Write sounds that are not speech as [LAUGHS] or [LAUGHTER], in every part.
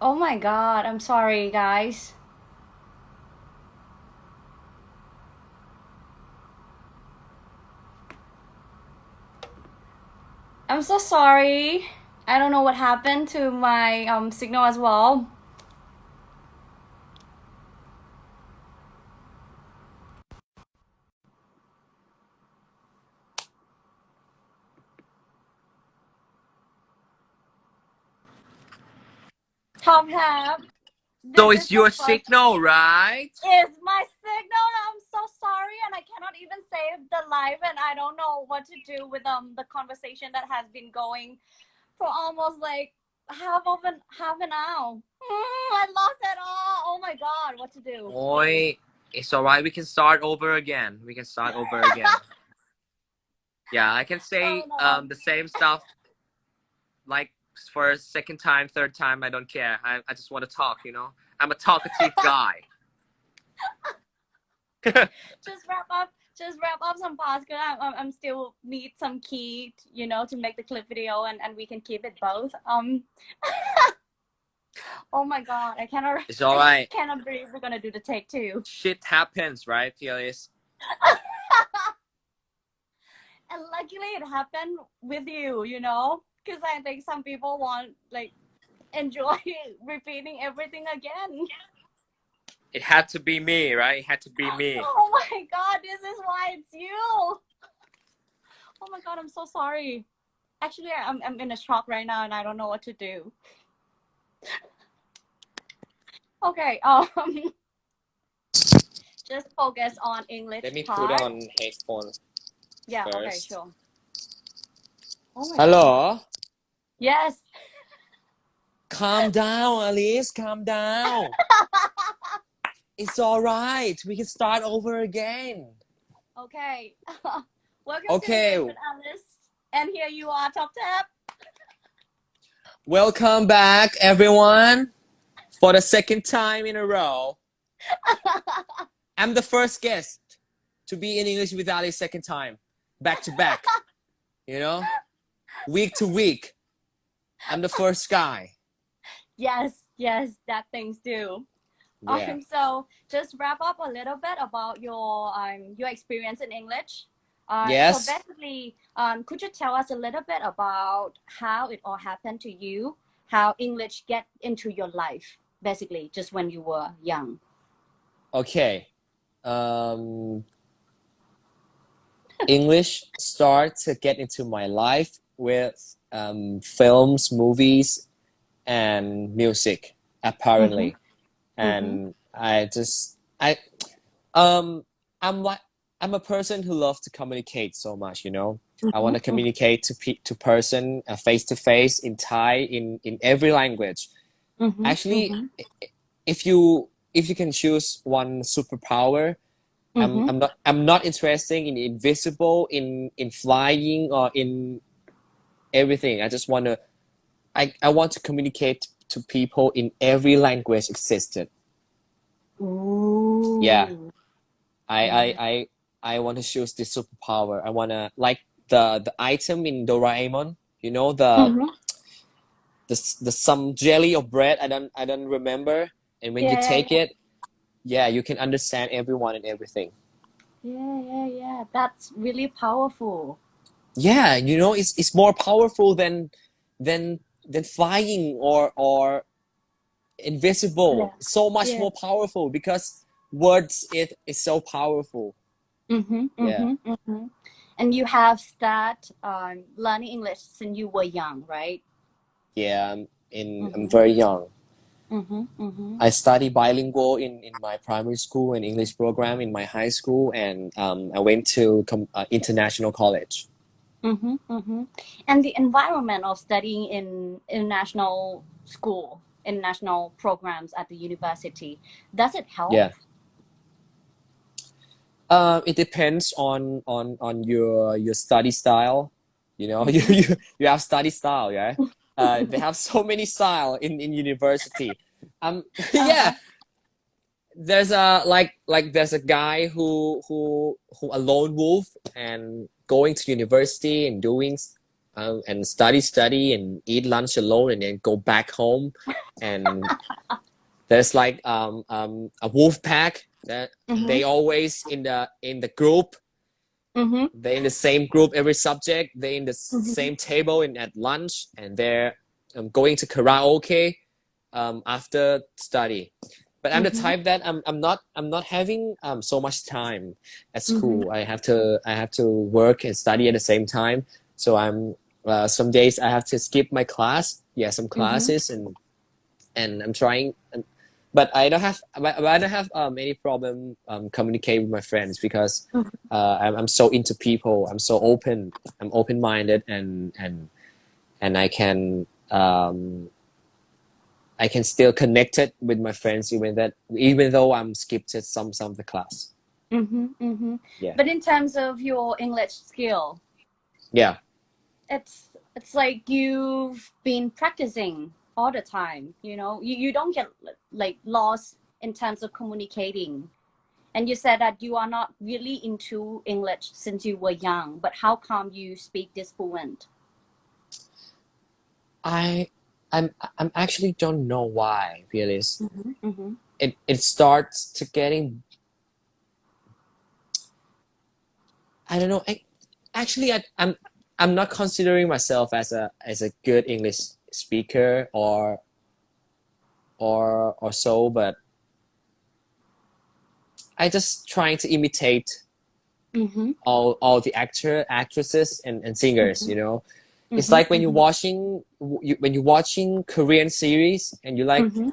Oh my God, I'm sorry, guys. I'm so sorry. I don't know what happened to my um signal as well. Hat, So it's your signal, right? It's my signal. I'm so sorry, and I cannot even save the live, and I don't know what to do with um the conversation that has been going for almost like half of an half an hour. Mm, I lost it all. Oh my God, what to do? Oi, it's alright. We can start over again. We can start over again. [LAUGHS] Yeah, I can say Oh no. um the same stuff like for a second time, third time. I don't care. I, I just want to talk. You know, I'm a talkative [LAUGHS] guy. [LAUGHS] just wrap up just wrap up some parts because I'm, I'm, still need some key you know to make the clip video and, and we can keep it both um [LAUGHS] oh my god i cannot It's alright. I cannot believe we're gonna do the take two Shit happens, right, Felix? and luckily it happened with you you know because i think some people want like enjoy [LAUGHS] repeating everything again It had to be me, right? It had to be [LAUGHS] me. oh my god this is why it's you oh my god i'm so sorry actually i'm, I'm in a shock right now and i don't know what to do okay [LAUGHS] um just focus on english Let me part. put on headphones. yeah okay first. sure oh my God. Yes Calm down, Alice. Calm down. [LAUGHS] It's all right. We can start over again. okay [LAUGHS] welcome Okay. to alice and here you are top tap Welcome back, everyone, for the second time in a row. [LAUGHS] I'm the first guest to be in English with Ali second time, back to back. You know, week to week. I'm the first guy. [LAUGHS] yes yes that things do Yeah. Um, so just wrap up a little bit about your um your experience in English. Uh, Yes. So basically, um, could you tell us a little bit about how it all happened to you? How English get into your life, basically, just when you were young. Okay. Um, English start to get into my life with um, films, movies, and music, apparently. And I just I um I'm like I'm a person who loves to communicate so much, you know. I want to communicate to pe- to person, face to face, in Thai, in in every language. Mhm, Actually, mhm, if you if you can choose one superpower, I'm. I'm not I'm not interested in invisible, in in flying or in everything. I just want to I I want to communicate to people in every language existed. Ooh. Yeah. I I I I want to choose this superpower. I want to like the the item in Doraemon. You know the Mhm. the the some jelly or bread. I don't I don't remember. And when you Yeah, take it, yeah, you can understand everyone and everything. Yeah, yeah, yeah. That's really powerful. Yeah, you know it's it's more powerful than than than flying or or invisible. Yeah. So much Yeah. more powerful because words it is so powerful. Mm-hmm, Yeah. mm-hmm, mm-hmm. And you have start um, learning English since you were young, right? Yeah, I'm in I'm Mhm. very young. Mm-hmm, mm-hmm. I study bilingual in, in my primary school and English program in my high school, and um, I went to com- uh, international college. Mm-hmm, mm-hmm. And the environment of studying in international school, international programs at the university, does it help? Yeah. Um, it depends on on on your your study style. You know, [LAUGHS] you you, you have study style, yeah. [LAUGHS] Uh, they have so many style in in university. Um, [LAUGHS] yeah. There's a like like there's a guy who who who a lone wolf and going to university and doing um, and study, study, and eat lunch alone, and then go back home. And [LAUGHS] there's like um, um, a wolf pack that Mhm. they always in the in the group. Mhm. They're in the same group, every subject. They're in the s- Mhm. same table and at lunch, and they're um, going to karaoke um, after study. But I'm Mhm. the type that I'm, I'm not I'm not having um, so much time at Mhm. school. I have to I have to work and study at the same time. So I'm uh, some days I have to skip my class. Yeah, some classes and and I'm trying. And, but I don't have but but I don't have um, any problem um, communicating with my friends because Mhm. uh, I'm, I'm so into people. I'm so open. I'm open minded and and and I can um, I can still connect it with my friends even that even though I'm skipped some some of the class. Mhm. Mhm. Yeah. But in terms of your English skill, Yeah. it's it's like you've been practicing all the time you know you, you don't get like lost in terms of communicating and you said that you are not really into english since you were young but how come you speak this fluent I I'm I'm actually don't know why Phyllis. mm-hmm. It it starts to getting I don't know. I, actually I, I'm I'm not considering myself as a as a good English speaker or or or so, but I just trying to imitate Mm-hmm. all all the actor actresses and, and singers, you know. Mm-hmm. It's like when you're watching you, when you're watching Korean series and you're like mm-hmm.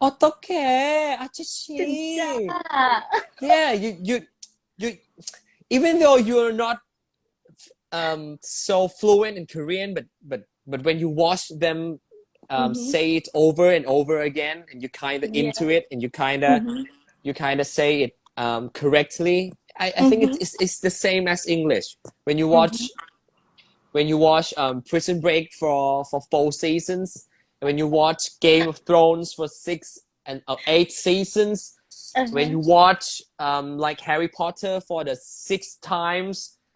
어떡해 아저씨 yeah. yeah you you you even though you're not um so fluent in Korean but but but when you watch them um Mhm. say it over and over again and you kind of Yeah. into it and you kind of Mhm. you kind of say it um correctly I, I think Mhm. it's, it's it's the same as English when you watch when you watch um Prison Break for for four seasons when you watch Game of Thrones for six and uh, eight seasons Uh-huh. when you watch um like Harry Potter for the six times [LAUGHS]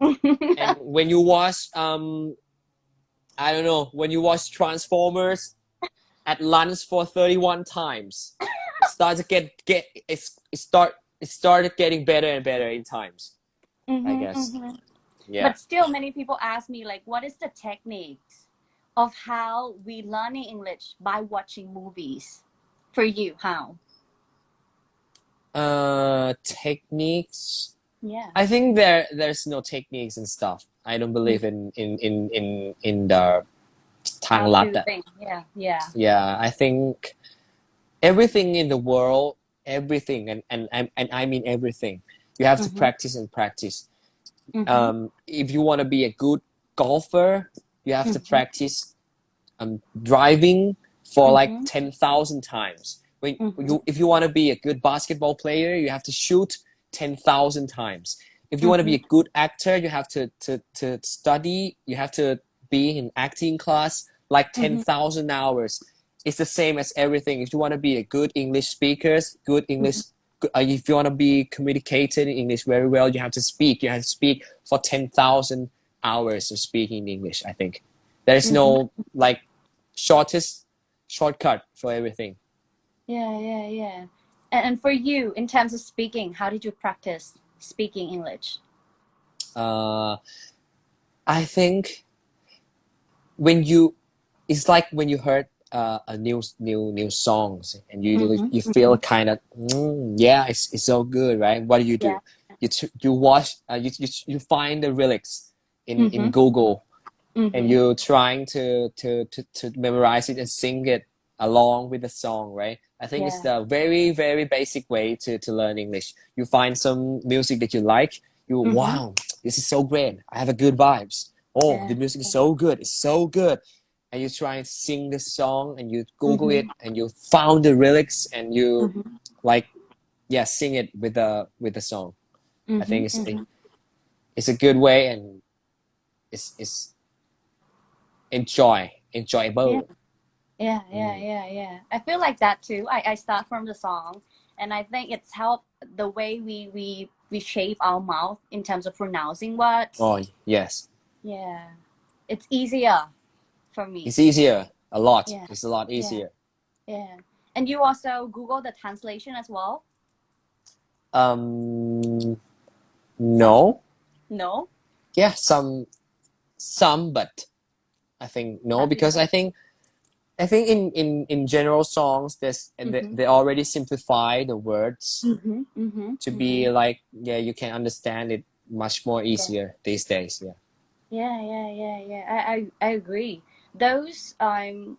and when you watch um I don't know when you watch Transformers at lunch for 31 times it starts to get get it's it start it started getting better and better in times Mhm, guess. mhm. Yeah. But still, many people ask me, like, what is the techniques of how we learn English by watching movies? For you, how? Uh, techniques. Yeah. I think there there's no techniques and stuff. I don't believe in in in in in the Tang Yeah, yeah. Yeah, I think everything in the world, everything, and and and, and I mean everything. You have mm -hmm. to mm-hmm. practice and practice. Mhm. um if you want to be a good golfer you have to Mhm. practice um driving for like Mhm. 10,000 times when Mhm. you if you want to be a good basketball player you have to shoot 10,000 times if you want to be a good actor you have to to to study you have to be in acting class like Mhm. 10,000 hours it's the same as everything if you want to be a good english speakers good english uh, if you want to be communicated in english very well you have to speak you have to speak for 10,000 hours of speaking english i think there's no like shortest shortcut for everything Yeah, yeah, yeah. And, and for you, in terms of speaking, how did you practice speaking English? uh, I think when you, it's like when you heard uh, a new new new songs and you Mhm, you feel kind of mm, yeah it's, it's so good right? What do you do? Yeah. you you watch uh, you, you you find the lyrics in in Mhm. Google and you're trying to, to to to memorize it and sing it along with the song right? I think it's the very very basic way to to learn english. You find some music that you like you wow this is so great. I have a good vibes. Oh Yeah. the music is so good. It's so good and you try and sing this song and you google it and you found the lyrics and you Mhm. like yeah sing it with the with the song i think Mhm, it's mhm. it's a good way and it's it's enjoy enjoyable Yeah. Yeah, yeah, Mm. yeah, yeah. I feel like that too. I, I start from the song and I think it's helped the way we, we we shape our mouth in terms of pronouncing words. oh yes Yeah. it's easier for me. It's easier a lot. Yeah. It's a lot easier. yeah. And you also Google the translation as well? Um, no. No. Yeah, some, some, but I think no because I think, I think in in in general songs, there's they, Mhm. they already simplify the words Mm-hmm. Mm-hmm. to be like yeah you can understand it much more easier these days. Yeah. Yeah, yeah, yeah, yeah. I, I, I agree. Those um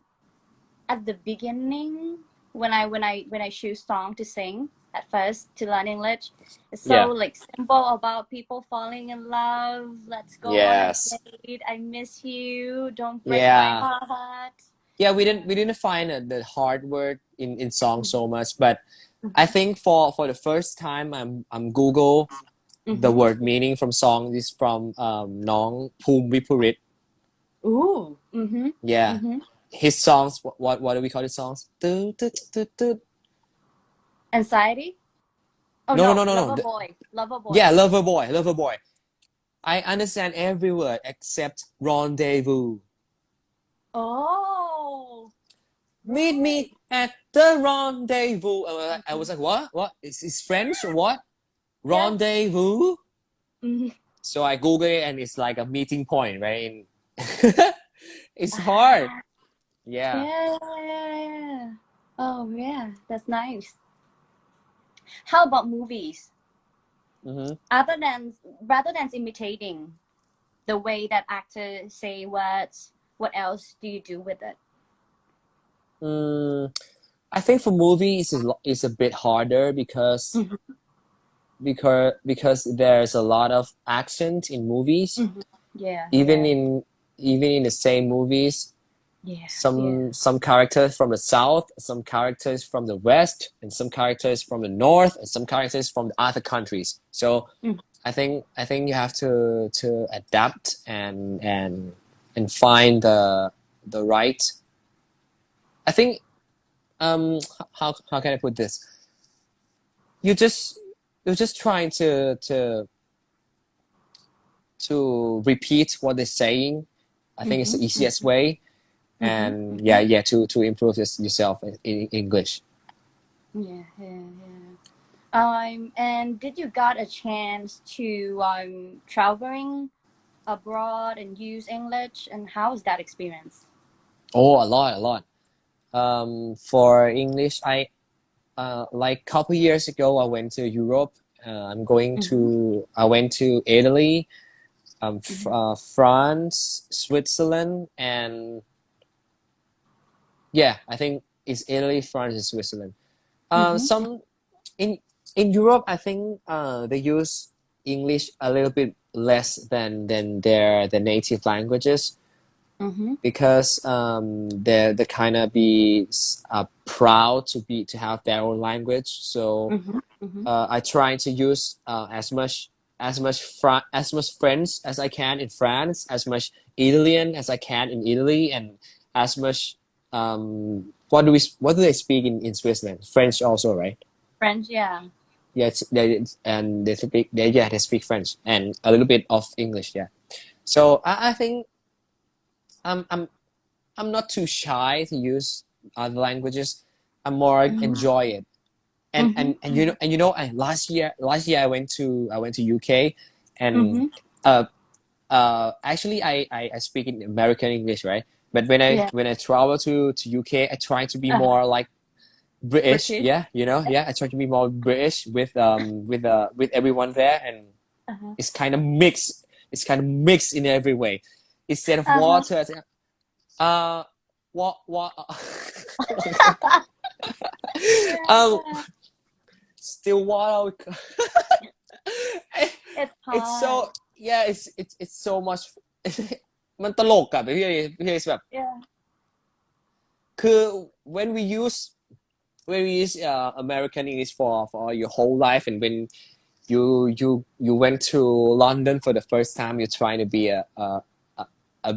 at the beginning when I when I when I choose song to sing at first to learn English, it's so Yeah. like simple about people falling in love. Let's go Yes. on a date. I miss you. Don't break Yeah. my heart. yeah we didn't we didn't find uh, the hard word in in song so much but Mhm. i think for for the first time i'm i'm google the Mhm. word meaning from song is from um nong Phum Viphurit. Ooh. Mm-hmm. yeah Mm-hmm. his songs what, what what do we call his songs Du- du- du- du- Anxiety. Oh No, no, no, no, no, no. Lover The- boy. Lover boy. yeah lover boy lover boy i understand every word except rendezvous Oh. meet me at the rendezvous I was like, I was like what what is is french or what Yeah. rendezvous Mhm. So I Google it and it's like a meeting point, right? [LAUGHS] It's hard. Yeah. Yeah, yeah, yeah. Oh, yeah. That's nice. How about movies? hmm Other than rather than imitating the way that actors say words, what else do you do with it? Mm, I think for movies it's, a a bit harder because Mhm. because because there's a lot of accent in movies. Yeah. Even yeah, in even in the same movies, yeah, some some characters from the south, some characters from the west, and some characters from the north, and some characters from the other countries. So Mm. I think I think you have to to adapt and and and find the the right. I think um how how can I put this? You just you're just trying to to to repeat what they're saying. I think it's the Mhm, easiest way. Mhm, and yeah yeah to to improve this, yourself in, in english. Yeah, yeah, yeah. Um, and did you got a chance to um traveling abroad and use English? And how was that experience? oh a lot a lot. Um for english i uh like couple years ago i went to europe. Uh, i'm going to i went to italy um uh, france switzerland and yeah i think it's italy france and switzerland uh Mhm. some in in europe i think uh they use english a little bit less than than their the native languages Mm-hmm. because um, they're they kind of be uh, proud to be to have their own language. So. Mm-hmm. uh, I try to use uh, as much as much Fra- as much French as I can in France, as much Italian as I can in Italy, and as much um, what do we what do they speak in, in Switzerland? French also, right? French, yeah. Yeah, they and they speak they yeah they speak French and a little bit of English. Yeah, so I, I think I'm I'm I'm not too shy to use other languages. I'm more Mhm. enjoy it. And, Mhm. and and you know and you know I, last year last year I went to I went to UK and Mm-hmm. uh uh actually I, I, I speak in American English right but when I Yeah. when I travel to to UK I try to be Uh-huh. more like British, British. yeah you know yeah I try to be more British with um with uh with everyone there and Uh-huh. it's kind of mixed it's kind of mixed in every way instead of Uh-huh. water uh what what [LAUGHS] [LAUGHS] um still water [LAUGHS] it's hard. it's so yeah it's it's it's so much [LAUGHS] มันตลกอะพี่พี่แบบ yeah. คือ when we use when we use uh, American English for for your whole life and when you you you went to London for the first time you're trying to be a a a, a,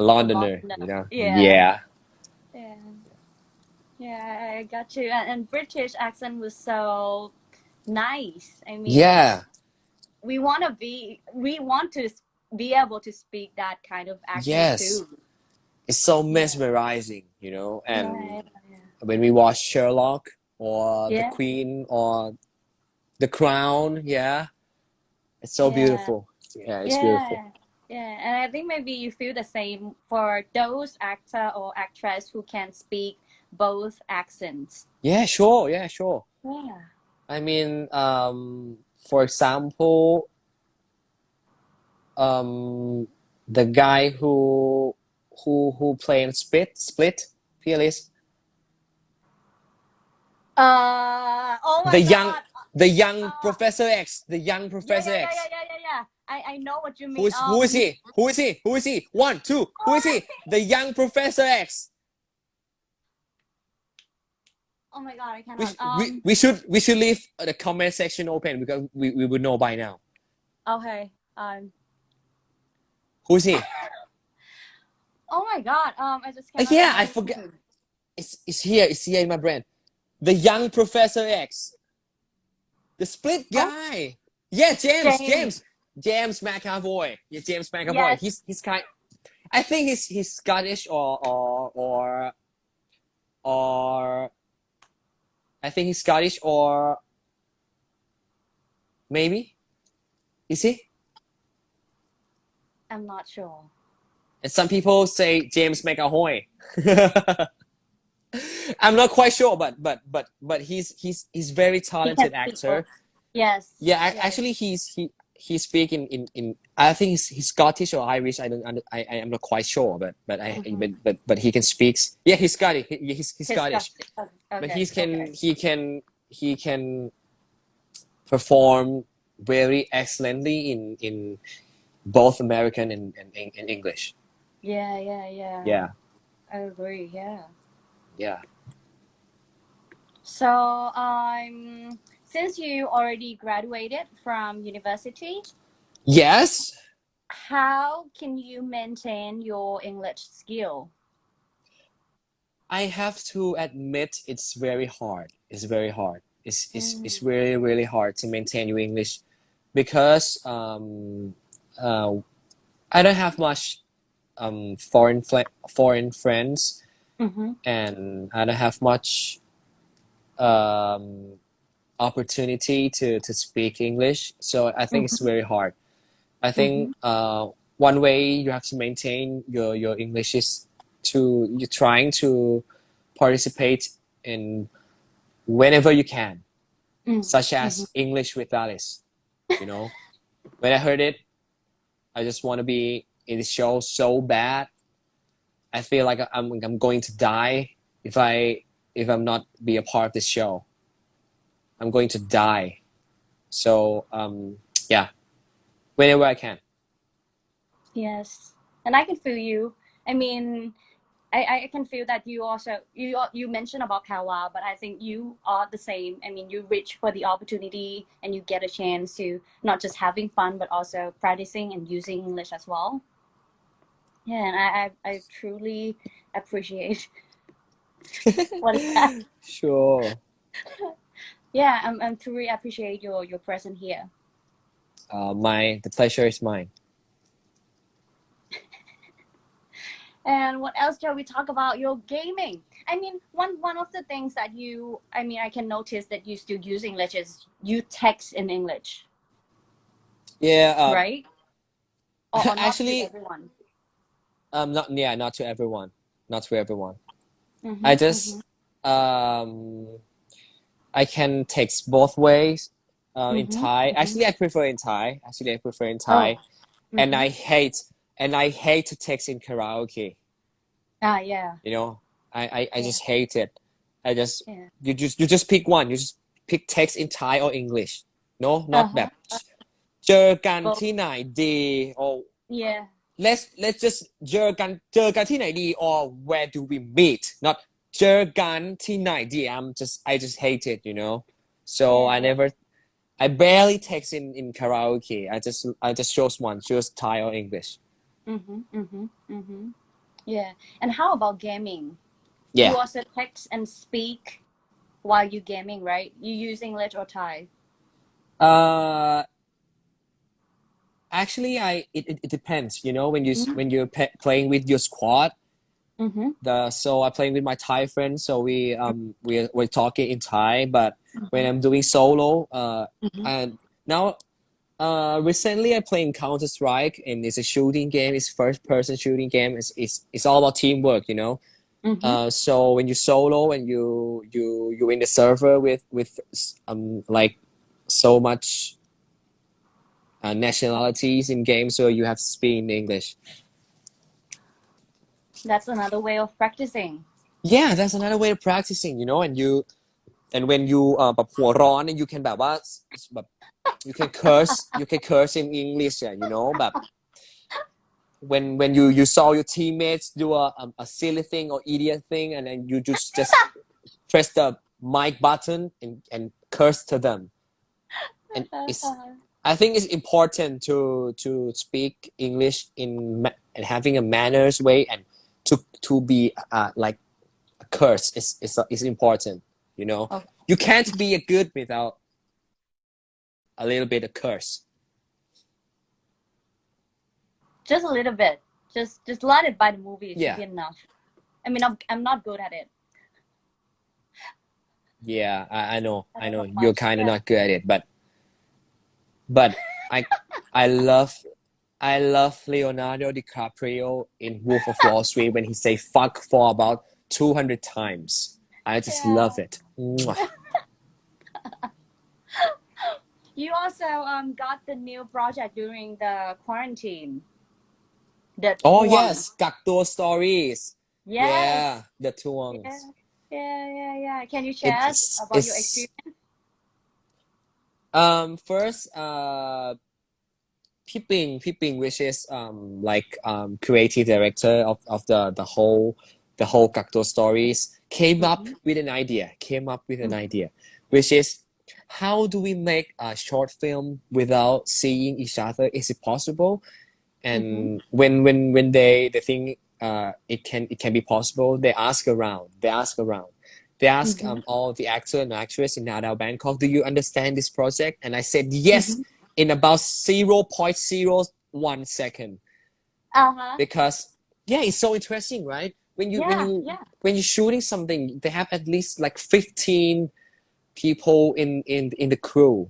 a Londoner Londoner. you know Yeah. yeah Yeah. Yeah, I got you. And, and British accent was so nice. I mean, yeah we want to be, we want to be able to speak that kind of accent Yes. too. It's so mesmerizing, you know. And Yeah, yeah. when we watch Sherlock or Yeah. The Queen or The Crown, yeah, it's so beautiful. Yeah, it's beautiful. Yeah, and I think maybe you feel the same for those actor or actress who can speak both accents. Yeah, sure. Yeah, sure. Yeah. I mean, um, for example, um, the guy who who who played Split Split, Fearless, Uh oh my the god. young the young Oh. Professor X, the young Professor yeah, yeah, X. yeah, yeah, yeah, yeah. I, I know what you mean. Who is who is Um, he? Who is he? Who is he? One, two. Who is he? The young Professor X. Oh my god, I We, cannot. Um, we, we should we should leave the comment section open because we, we would know by now. okay. Um. Who is he? [LAUGHS] Oh my god. Um. I just. Uh, yeah, I forget. It's it's here. It's here in my brain. The young Professor X. The split guy. Yeah, James. James. James. James McAvoy. Yeah, James McAvoy. Yes. He's he's kind. I think he's he's Scottish or or or or. I think he's Scottish or maybe. Is he? I'm not sure. And some people say James McAvoy. [LAUGHS] I'm not quite sure, but but but but he's he's he's very talented actor. Yes. Yeah, yes. actually, he's he he speak in, in, in I think he's, he's Scottish or Irish. I don't I I am not quite sure, but but I Mhm. but, but but he can speak. Yeah, he's Scottish. He, he's he's He's Scottish. Okay, But he can okay. he can he can perform very excellently in in both American and and, and English. Yeah, yeah, yeah. Yeah, I agree. Yeah. yeah. So, I'm. um, since you already graduated from university, Yes. how can you maintain your English skill? I have to admit it's very hard. It's very hard. It's it's, it's Mm. really really hard to maintain your English because um uh I don't have much um foreign fl- foreign friends Mm-hmm. and I don't have much um opportunity to to speak English. So I think it's very hard. I think uh one way you have to maintain your your English is to you're trying to participate in whenever you can, Mm. such as English with Alice. You know, [LAUGHS] when I heard it, I just want to be in the show so bad. I feel like I'm I'm going to die if I if I'm not be a part of this show. I'm going to die. So um, yeah, whenever I can. Yes, and I can feel you. I mean, I, I can feel that you also you you mentioned about Kawa, but I think you are the same. I mean, you reach for the opportunity and you get a chance to not just having fun, but also practicing and using English as well. Yeah, and I I, I truly appreciate [LAUGHS] what is that. Sure. [LAUGHS] Yeah, I'm I'm truly appreciate your your presence here. Uh, my the pleasure is mine. [LAUGHS] And what else shall we talk about? Your gaming. I mean, one one of the things that you, I mean, I can notice that you still use English is you text in English, Yeah. Uh, right? Or, or [LAUGHS] not to Actually- everyone. Um. Not yeah. Not to everyone. Not to everyone. Mhm, I just um. I can text both ways. Uh, in Mhm, Thai. mhm. Actually, I prefer in Thai. Actually, I prefer in mhm. Thai. Oh, And mhm. I hate and I hate to text in karaoke. ah yeah You know, I I, I Yeah. just hate it. I just yeah you just you just pick one. You just pick text in Thai or English. No, not Uh-huh. แบบเจอกัน Well- ที่ไหนดี or yeah let's let's just เจอกันเจอกันที่ไหนดี or where do we meet not เจอกันที่ไหนดี I'm just I just hate it you know so I Yeah. never I barely text in in karaoke I just I just chose one choose Thai or English mm-hmm, mm-hmm, mm-hmm. yeah and how about gaming yeah you also text and speak while you gaming right you use English or Thai uh actually I it, it, it depends. You know when you Mhm. when you're pe- playing with your squad. Mm-hmm. The so I'm playing with my Thai friends. So we um we we're talking in Thai, but when I'm doing solo, uh, Mhm. and now uh recently I playing Counter Strike and it's a shooting game. It's first person shooting game. It's it's it's all about teamwork. You know. Mm-hmm. Uh, so when you solo and you you you in the server with with um like so much uh, nationalities in games, so you have to speak in English. That's another way of practicing. Yeah, that's another way of practicing, you know, and you and when you เอ่อแบบหัวร้อน and you can แบบว่าแบบ you can curse you can curse in English อ่ะ you know แบบ when when you you saw your teammates do a a, a silly thing or idiot thing and then you just just press the mic button and and curse to them and it's I think it's important to to speak English in ma- and having a manners way and to to be uh, like a curse is is is important. You know, Okay. you can't be a good without a little bit of curse. Just a little bit. Just just let it by the movie. It Yeah. should be enough. I mean, I'm I'm not good at it. Yeah, I, I know, I know You're kind of yeah. not good at it, but but I I love I love Leonardo DiCaprio in Wolf of Wall Street when he say fuck for about two hundred times. I just Yeah. love it. [LAUGHS] You also um got the new project during the quarantine. The Oh Tuang. yes, Gakto stories. Yes. Yeah, the tuangs. Yeah. Yeah, yeah, yeah. Can you share It's- us about your experience? Um, first, uh, Piping, Piping, which is um like um creative director of, of the the whole the whole Gakto stories, came up Mhm. with an idea. Came up with an Mhm. idea, which is how do we make a short film without seeing each other? Is it possible? And when when when they they think uh it can it can be possible, they ask around. They ask around. They ask Mhm. um all the actor and actress in Nadao Bangkok, do you understand this project? And I said yes Mhm. In about 0.01 second Uh-huh. because yeah, it's so interesting, right? When you when you yeah. when you're shooting something, they have at least like 15 people in in in the crew.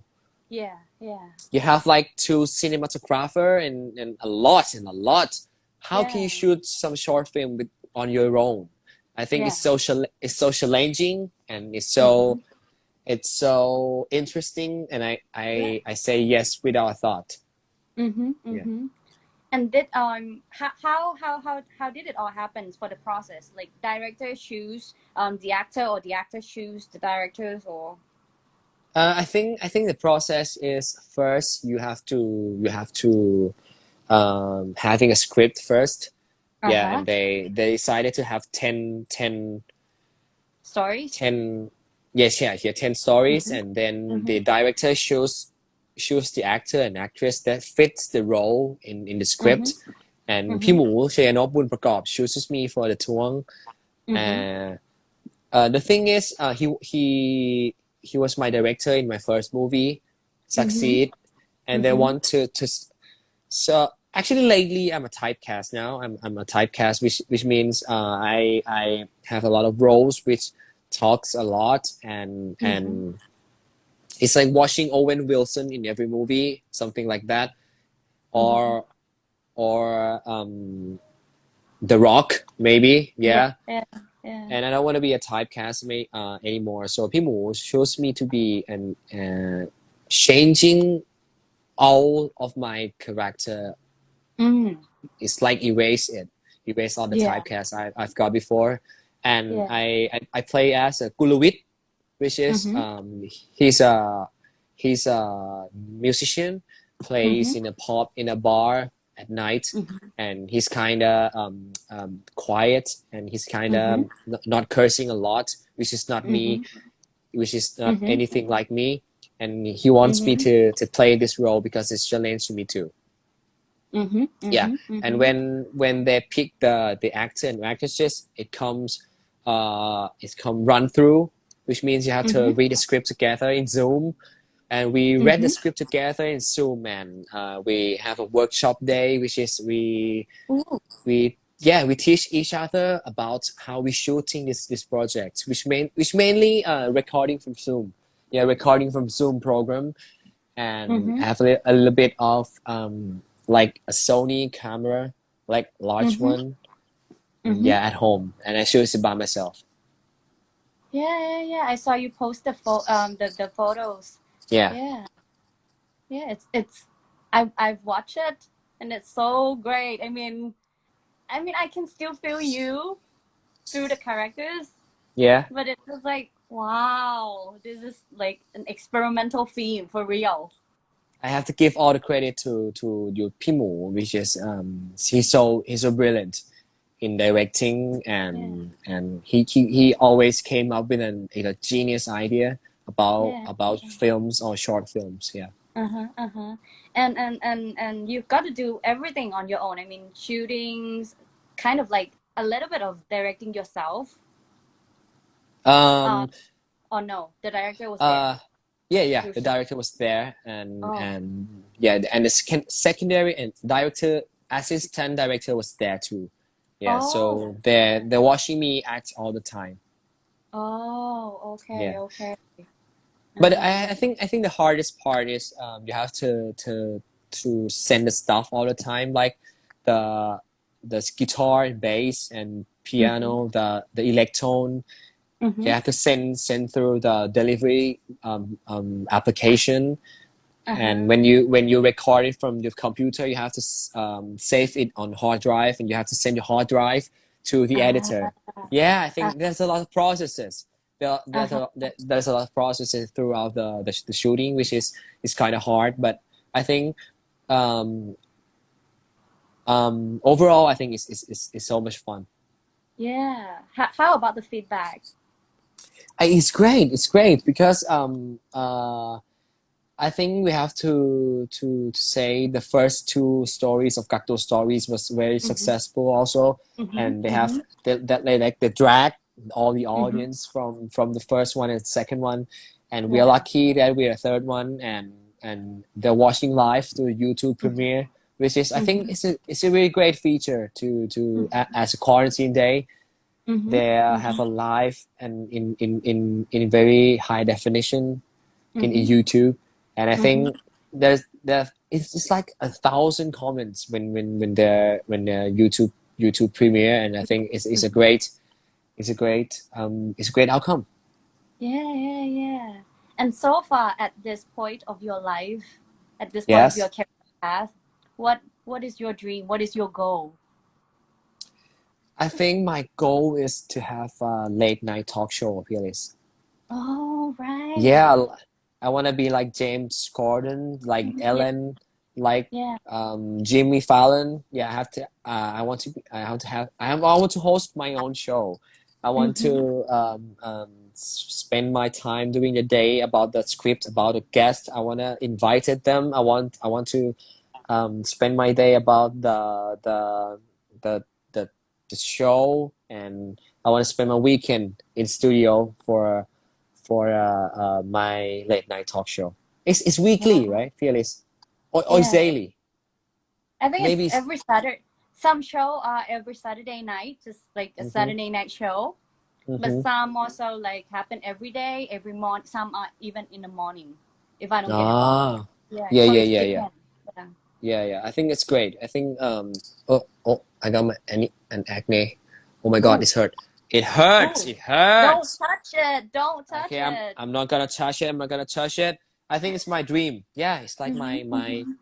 Yeah, yeah. You have like two cinematographer and, and a lot and a lot. How can you shoot some short film with on your own? I think it's so chal- it's so challenging and it's so Mm-hmm. It's so interesting and I I, I say yes without a thought. Mm-hmm, Yeah. mm-hmm. And did um how, how how how how did it all happen for the process? Like director choose um the actor or the actor choose the directors or Uh, I think I think the process is first you have to you have to um, having a script first. Yeah, Uh-huh. and they they decided to have 10, 10, stories? 10 yes yeah here 10 stories mm -hmm. and then mm -hmm. the mm-hmm. director shows shows the actor and actress that fits the role in in the script. Mm -hmm. and mm-hmm. พี่หมูเชนอบุญประกอบ chooses me for the tuang mm-hmm. uh, uh, the thing is uh, he he he was my director in my first movie SuckSeed. And they want to to so actually lately i'm a typecast now. I'm, I'm a typecast which which means uh, i i have a lot of roles which talks a lot and and it's like watching owen wilson in every movie something like that or or um the rock maybe yeah Yeah. Yeah. and I don't want to be a typecast uh, anymore. So Pimu shows me to be an uh, changing all of my character. Mm. It's like erase it, erase all the Yeah. typecast I, I've got before, and Yeah. I, I I play as a Guluwit, which is Mhm. um he's a he's a musician, plays in a pub in a bar at night Mhm. and he's kind of um, um, quiet and he's kind of n- not cursing a lot, which is not me, which is not Mhm. anything like me. And he wants me to to play this role because it's challenge to me too. Mm-hmm. Yeah, mhm, And mhm. when when they pick the the actor and actresses, it comes uh it's come run through, which means you have to Mhm. read the script together in Zoom and we read the Mhm. script together in Zoom, and uh, we have a workshop day, which is we Ooh. we yeah we teach each other about how we shooting this this project, which main which mainly uh, recording from Zoom, yeah, recording from Zoom program, and Mhm. have a, a little bit of um like a Sony camera, like large Mhm. one, Mhm. yeah, at home, and I shoot it by myself. Yeah, yeah, yeah. I saw you post the pho- um the, the photos. Yeah, Yeah. Yeah, it's it's I I've watched it and it's so great. I mean I mean I can still feel you through the characters, yeah. but it was like wow, this is like an experimental theme for real. I have to give all the credit to to your Pimu, which is um he's so he's so brilliant in directing and and he, he he always came up with an a genius idea about Yeah, about yeah. films or short films. Yeah. Uh-huh, uh-huh. And and and and you've got to do everything on your own. I mean, shootings, kind of like a little bit of directing yourself. Um. Or no, the director was there. Uh. Yeah, yeah. The director was there, and Oh. and yeah, and the second, secondary and director assistant director was there too. Yeah. Oh. So they're they're watching me act all the time. Oh, okay, Yeah. okay. But. I, I think I think the hardest part is um, you have to to to send the stuff all the time, like the the guitar and bass and piano, the the electron. Mhm. You have to send send through the delivery um, um, application, Uh-huh. and when you when you record it from your computer, you have to um, save it on hard drive, and you have to send your hard drive to the Ah. editor. Yeah, I think there's a lot of processes. There, there's Uh-huh. a there- there's a lot of processes throughout the the, the shooting, which is is kind of hard. But I think um, um, overall, I think it's, it's, it's, it's so much fun. Yeah. How, how about the feedback? It's great. It's great because um, uh, I think we have to to to say the first two stories of Gakdo stories was very successful also. Mhm, and they have mhm. that they like the drag all the Mm-hmm. audience from from the first one and second one and we are lucky that we're a third one and and they're watching live through youtube Mm-hmm. premiere which is i think it's a it's a really great feature to to a, as a quarantine day Mhm, they uh, have a live and in in in in very high definition in, in mhm. youtube and i Mm-hmm. think there's there it's just like a thousand comments when when when the when the youtube youtube premiere and i think it's, it's a Mm-hmm. great it's a great um it's a great outcome Yeah, yeah, yeah. And so far at this point of your life, at this point Yes. of your career path, what what is your dream? What is your goal? i think my goal is to have a late night talk show Phyllis. Oh, right. yeah i want to be like james corden like Mhm. ellen like Yeah. um jimmy fallon. Yeah i have to uh, i want to be, i want to have i have, i want to host my own show. I want to um, um spend my time during the day about the script about the guest. I want to invite them. I want i want to um spend my day about the the the the, the show. And i want to spend my weekend in studio for for uh, uh my late night talk show it's it's weekly Wow. right fearless or, or it's daily I think Maybe it's every Saturday. Some show are every Saturday night, just like a Mhm. Saturday night show. But Mhm. some also like happen every day, every morning. Some are even in the morning. If I don't get it. Ah, Yeah, Yeah, yeah, yeah, yeah. yeah, yeah. I think it's great. I think um oh oh I got my any an acne. Oh my god, Ooh. it's hurt. It hurts. Ooh. It hurts. Don't touch it. Don't touch Okay, I'm it. I'm not gonna touch it. I'm not gonna touch it. I think it's my dream. Yeah, it's like my Mhm, my mhm.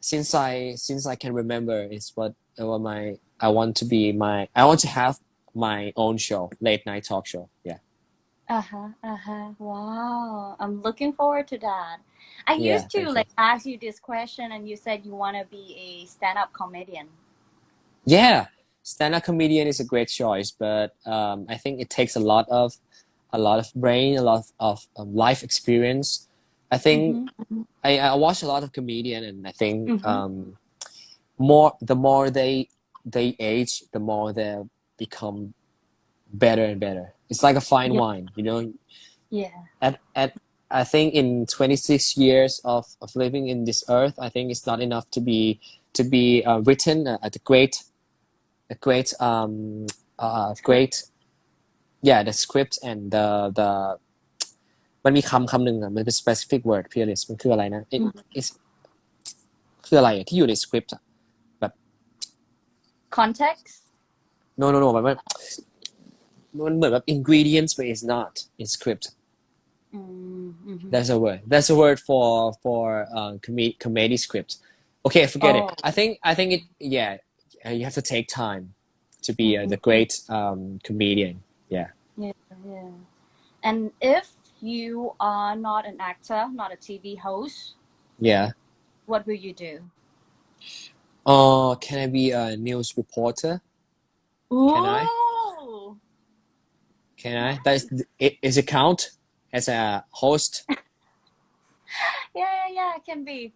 since I since I can remember, it's what uh, what my I want to be my I want to have my own show, late night talk show. Yeah. Uh-huh, uh-huh. Wow. I'm looking forward to that. I Yeah, used to thank you. like ask you this question and you said you want to be a stand-up comedian. Yeah, stand-up comedian is a great choice, but um, I think it takes a lot of a lot of brain, a lot of, of life experience. I think Mhm, mhm. I, I watch a lot of comedian, and I think Mhm. um, more the more they they age, the more they become better and better. It's like a fine Yeah. wine, you know. Yeah. At at I think in 26 years of, of living in this earth, I think it's not enough to be to be uh, written at a great a great um uh great yeah the script and the the มันมีคำคำหนึ่งอ่ะมันเป็น specific word พี่อลิสมันคืออะไรนะ It- it's คืออะไรอะที่อยู่ในสคริปต์อะ context no no no มันมันมันเหมือนแบบ ingredients but it's not in script mm, mhm. That's a word. That's a word for for uh, com- comedy script. Okay, forget it. Oh. I think I think it. Yeah, uh, you have to take time to be uh, the great um, comedian. Yeah. Yeah, yeah. And if you are not an actor, not a TV host, Yeah. what will you do? Uh, can I be a news reporter? Can I? Ooh. Can I? Does it is it count as a host? [LAUGHS] Yeah, yeah, yeah, it can be.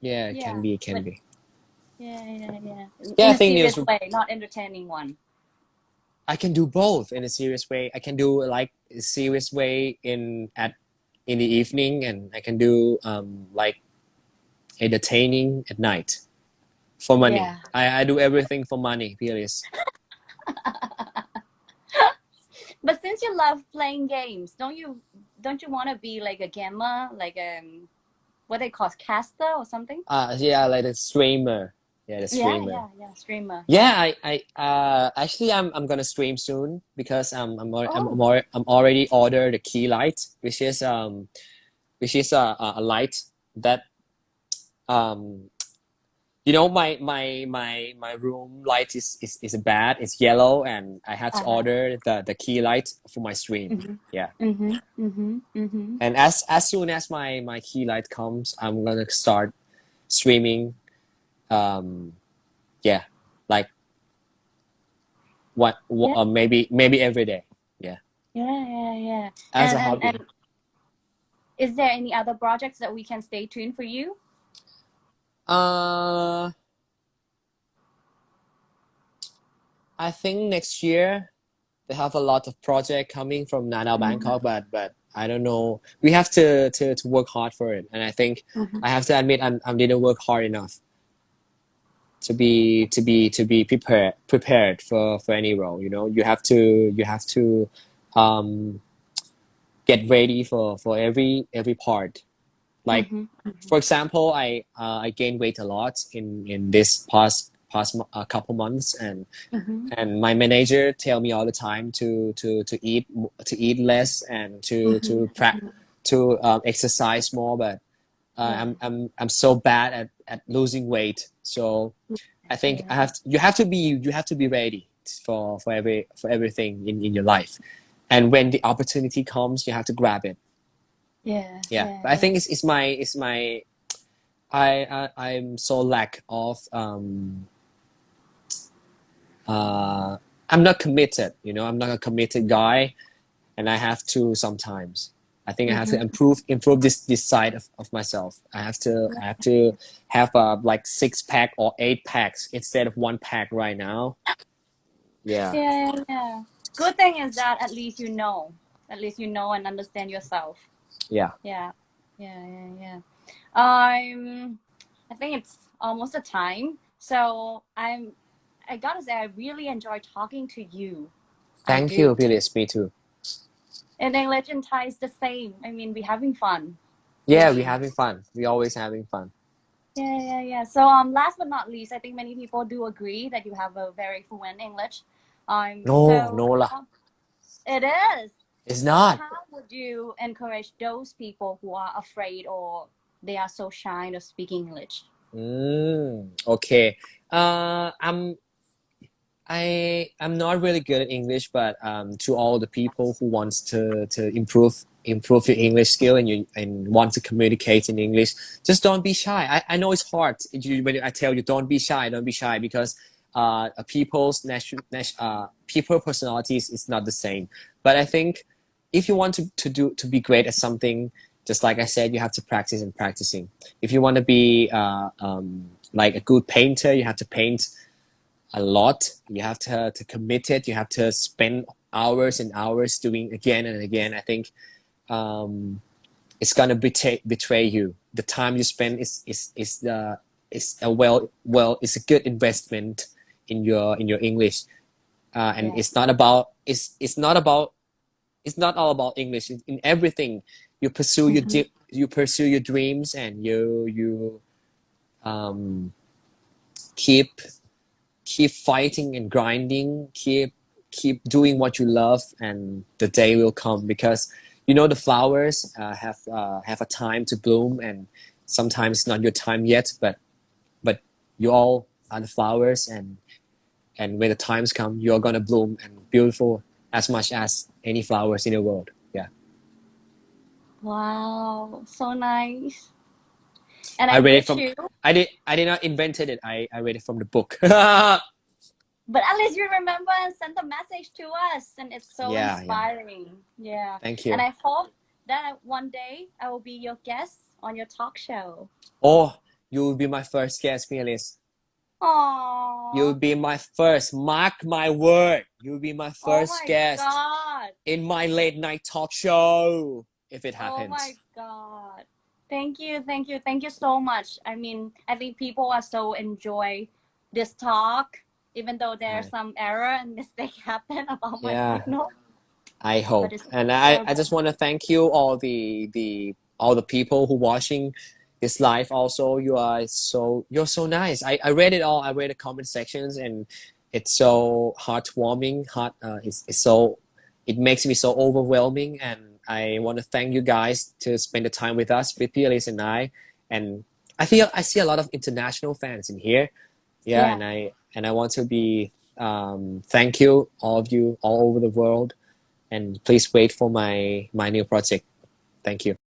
Yeah, it can Yeah, be. Can but- be. Yeah, yeah, yeah. Yeah, In I a think serious news- way, not entertaining one. I can do both in a serious way. I can do like a serious way in at in the evening, and I can do um like entertaining at night for money. Yeah. I, I do everything for money, Piers. [LAUGHS] But since you love playing games, don't you don't you want to be like a gamer, like um, what they call caster or something? Uh yeah, like a streamer. Yeah, the streamer. yeah, yeah, yeah, streamer. Yeah, I, I uh actually I'm I'm gonna stream soon because um I'm al- I'm Oh. I'm, al- I'm already ordered the key light, which is um which is a, a light that um you know my my my my room light is is, is bad it's yellow and i had to Uh-huh. order the the key light for my stream Mhm. Yeah. Mhm. Mhm. Mhm. and as as soon as my my key light comes i'm gonna start streaming um yeah like what, what Yeah. uh, maybe maybe every day Yeah, yeah, yeah. yeah. as and, a hobby and, and is there any other projects that we can stay tuned for you? Uh, I think next year they have a lot of project coming from Nadao Mhm. Bangkok, but but I don't know. We have to to to work hard for it, and I think Mhm. I have to admit I'm I didn't work hard enough to be to be to be prepared prepared for for any role. You know, you have to you have to um get ready for for every every part. Like Mhm. for example, I uh, I gained weight a lot in in this past past mo- uh, couple months, and Mhm. and my manager tell me all the time to to to eat to eat less and to to Mhm. pra- to um, exercise more. But uh. I'm I'm I'm so bad at at losing weight, so I think I have to, you have to be you have to be ready for for every for everything in in your life, and when the opportunity comes, you have to grab it. Yeah. yeah, but I think it's, it's my it's my I, I I'm so lack of um uh I'm not committed you know I'm not a committed guy and I have to sometimes I think I have to Mhm. improve improve this this side of, of myself I have to I have to have uh, like six pack or eight packs instead of one pack right now yeah Yeah, yeah. Good thing is that at least you know. At least you know and understand yourself. yeah Yeah. Yeah, yeah, yeah. Um I think it's almost a time. So I'm I gotta say I really enjoy talking to you. Thank you Phyllis me too In English and Thai is the same. I mean we're having fun. yeah we're having fun we always having fun Yeah, yeah, yeah. So um last but not least, I think many people do agree that you have a very fluent English. Um No, so, no lah. um, It is. it's not How would you encourage those people who are afraid or they are so shy of speaking English? Mm, okay. Uh, I'm I I'm not really good at English, but um, to all the people who wants to to improve improve your English skill and you and want to communicate in English, just don't be shy. I, I know it's hard. You, when I tell you don't be shy, don't be shy because uh, people's national uh, people personalities is not the same. But I think if you want to, to do to be great at something, just like I said, you have to practice and practicing. If you want to be uh, um, like a good painter, you have to paint a lot. You have to to commit it. You have to spend hours and hours doing again and again. I think um, it's gonna betray betray you. The time you spend is is is the is a well well it's a good investment in your in your English, uh, and Yeah. it's not about it's it's not about it's not all about English. In, in everything, you pursue your Mhm. di- you pursue your dreams and you you um keep keep fighting and grinding keep keep doing what you love and the day will come. Because you know the flowers uh, have uh, have a time to bloom and sometimes not your time yet but but you all are the flowers and and when the times come you're gonna bloom and beautiful as much as any flowers in the world. Yeah. Wow, so nice. And I I, read it from- you, i did i did not invented it i i read it from the book [LAUGHS] but at least you remember and sent a message to us, and it's so Yeah, yeah. inspiring. Yeah. thank you And I hope that one day I will be your guest on your talk show. oh you will be my first guest Mialis. Aww. You'll be my first. Mark my word. You'll be my oh first oh my guest God. in my late night talk show if it happens. Oh my God. Thank you, thank you, thank you so much. I mean, I think people are so enjoy this talk, even though there's Right. some error and [LAUGHS] mistake happen about my Yeah. signal. I hope, and I, I just want to thank you all the the all the people who watching this live. Also, you are so you're so nice. I, I read it all. I read the comment sections, and it's so heartwarming. Heart, uh, it's, it's so it makes me so overwhelming, and I want to thank you guys to spend the time with us, with Elise and I. And I feel I see a lot of international fans in here. Yeah, Yeah. and I and I want to be um, thank you all of you all over the world and please wait for my my new project thank you